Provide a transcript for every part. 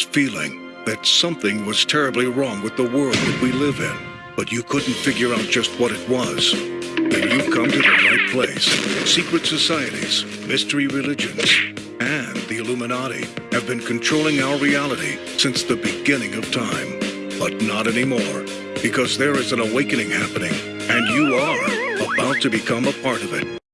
feeling that something was terribly wrong with the world that we live in, but you couldn't figure out just what it was. Then you've come to the right place. Secret societies, mystery religions, and the Illuminati have been controlling our reality since the beginning of time. But not anymore, because there is an awakening happening, and you are about to become a part of it.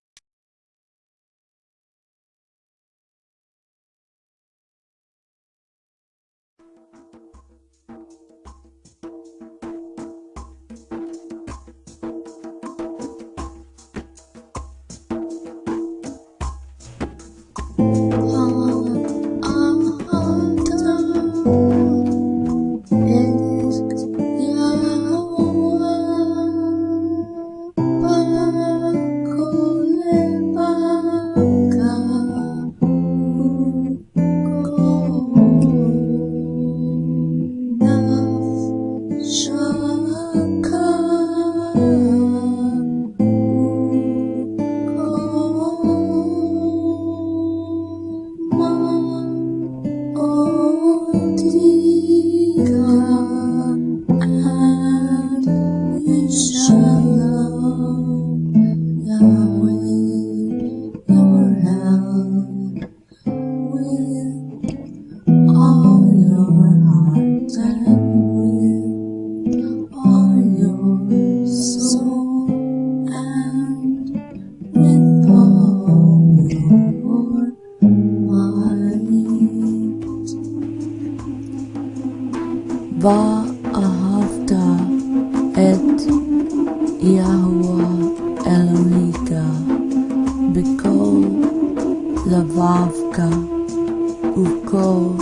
Shalom, Yahweh, your help with all your heart and with all your soul and with all your might. Va after it. Yahuwah Elohika, beko Lavavka, Ukol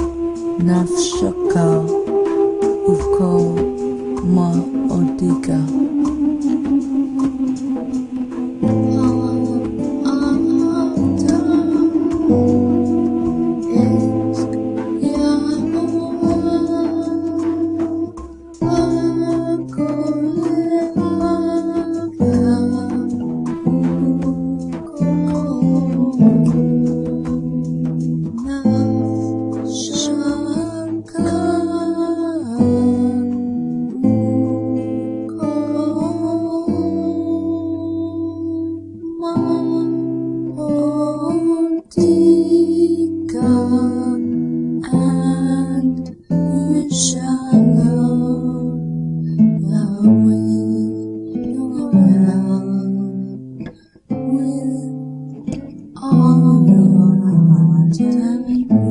Nafshaka, Ukol Ma'odika. time.